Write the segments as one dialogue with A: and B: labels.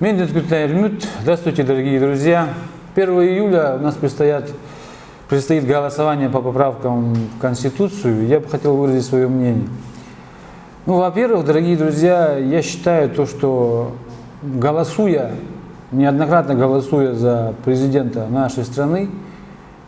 A: Медведь Кютайрмют. Здравствуйте, дорогие друзья. 1 июля у нас предстоят, предстоит голосование по поправкам в Конституцию. Я бы хотел выразить свое мнение. Ну, во-первых, дорогие друзья, я считаю то, что голосуя, неоднократно голосуя за президента нашей страны,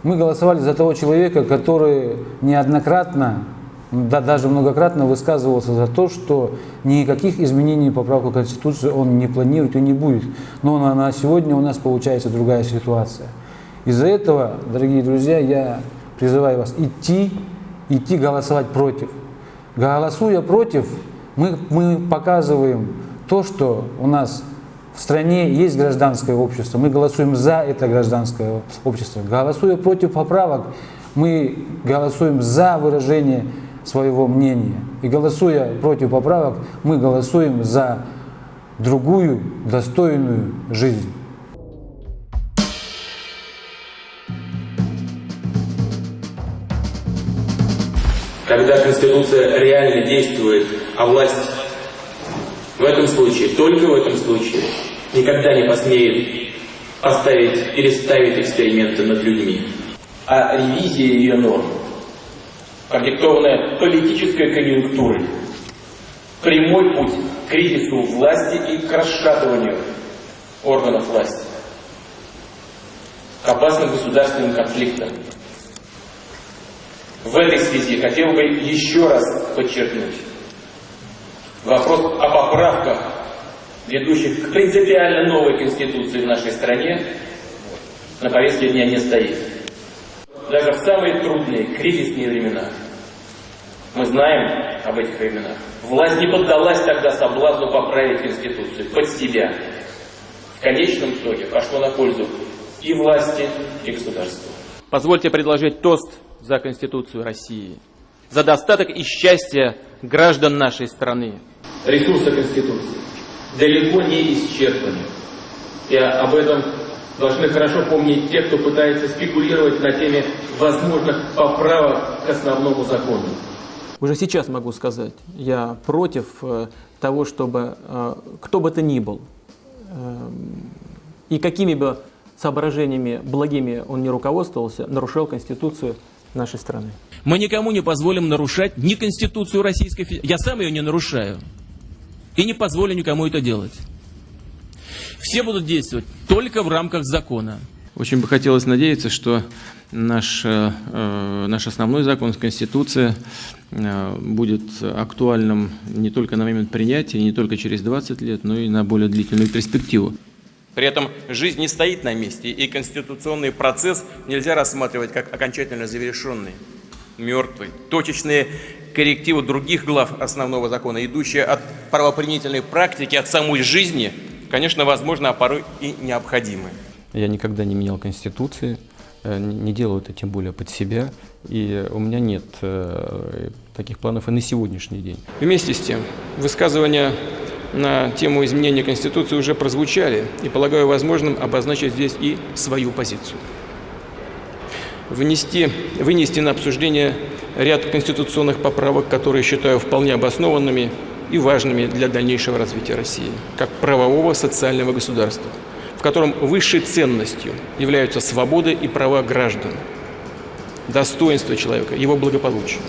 A: мы голосовали за того человека, который неоднократно да, даже многократно высказывался за то, что никаких изменений поправку Конституции он не планирует и не будет. Но на, на сегодня у нас получается другая ситуация. Из-за этого, дорогие друзья, я призываю вас идти, идти голосовать против. Голосуя против, мы, мы показываем то, что у нас в стране есть гражданское общество, мы голосуем за это гражданское общество. Голосуя против поправок, мы голосуем за выражение своего мнения. И голосуя против поправок, мы голосуем за другую достойную жизнь.
B: Когда Конституция реально действует, а власть в этом случае, только в этом случае, никогда не посмеет поставить или ставить эксперименты над людьми. А ревизия ее норм продиктованная политической конъюнктурой. Прямой путь к кризису власти и к расшатыванию органов власти, к опасным государственным конфликтам. В этой связи хотел бы еще раз подчеркнуть. Вопрос о поправках, ведущих к принципиально новой Конституции в нашей стране, на повестке дня не стоит даже в самые трудные, кризисные времена. Мы знаем об этих временах. Власть не поддалась тогда соблазну поправить Конституцию под себя. В конечном итоге пошло на пользу и власти, и государству.
C: Позвольте предложить тост за Конституцию России, за достаток и счастье граждан нашей страны.
B: Ресурсы Конституции далеко не исчерпаны. И об этом должны хорошо помнить те, кто пытается спекулировать на теме возможных поправок к основному закону.
C: Уже сейчас могу сказать, я против э, того, чтобы э, кто бы то ни был, э, и какими бы соображениями благими он не руководствовался, нарушал Конституцию нашей страны.
D: Мы никому не позволим нарушать ни Конституцию Российской Федерации. Я сам ее не нарушаю. И не позволю никому это делать. Все будут действовать только в рамках закона.
C: Очень бы хотелось надеяться, что наш, э, наш основной закон, Конституция, э, будет актуальным не только на момент принятия, не только через 20 лет, но и на более длительную перспективу.
E: При этом жизнь не стоит на месте, и конституционный процесс нельзя рассматривать как окончательно завершенный, мертвый. Точечные коррективы других глав основного закона, идущие от правоприменительной практики, от самой жизни – конечно, возможно, а порой и необходимы.
C: Я никогда не менял Конституции, э, не делаю это тем более под себя, и у меня нет э, таких планов и на сегодняшний день. Вместе с тем, высказывания на тему изменения Конституции уже прозвучали, и полагаю возможным обозначить здесь и свою позицию. Внести, вынести на обсуждение ряд конституционных поправок, которые считаю вполне обоснованными и важными для дальнейшего развития России, как правового социального государства, в котором высшей ценностью являются свободы и права граждан, достоинство человека, его благополучие.